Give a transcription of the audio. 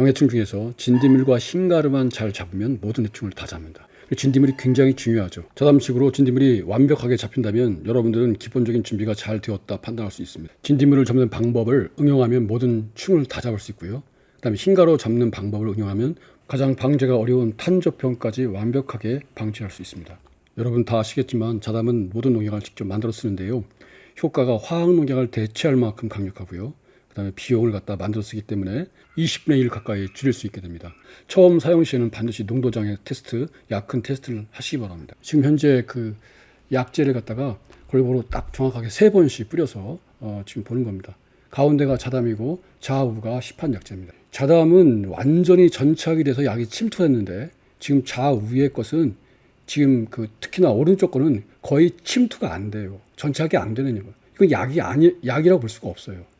병해충 중에서 진드밀과 흰가루만 잘 잡으면 모든 해충을 다 잡는다. 진드밀이 굉장히 중요하죠. 저담식으로 진드밀이 완벽하게 잡힌다면 여러분들은 기본적인 준비가 잘 되었다 판단할 수 있습니다. 진드밀을 잡는 방법을 응용하면 모든 충을 다 잡을 수 있고요. 그 다음에 흰가루 잡는 방법을 응용하면 가장 방제가 어려운 탄저병까지 완벽하게 방지할 수 있습니다. 여러분 다 아시겠지만 자담은 모든 농약을 직접 만들어 쓰는데요. 효과가 화학 농약을 대체할 만큼 강력하고요. 그 다음에 비용을 갖다 만들어 쓰기 때문에 20분의 1 가까이 줄일 수 있게 됩니다. 처음 사용 시에는 반드시 농도장애 테스트, 약큰 테스트를 하시기 바랍니다. 지금 현재 그 약재를 갖다가 골고루 딱 정확하게 세 번씩 뿌려서 어, 지금 보는 겁니다. 가운데가 자담이고 좌우가 시판 약재입니다. 자담은 완전히 전착이 돼서 약이 침투했는데 지금 좌우의 것은 지금 그 특히나 오른쪽 거는 거의 침투가 안 돼요. 전착이 안 되는 거. 이건 약이 아니 약이라고 볼 수가 없어요.